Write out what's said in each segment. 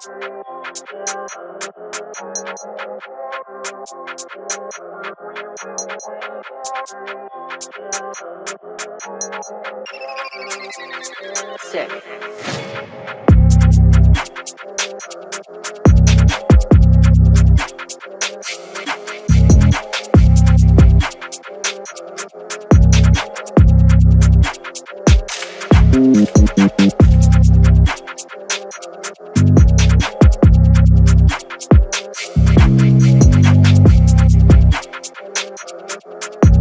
Sick.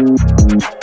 Música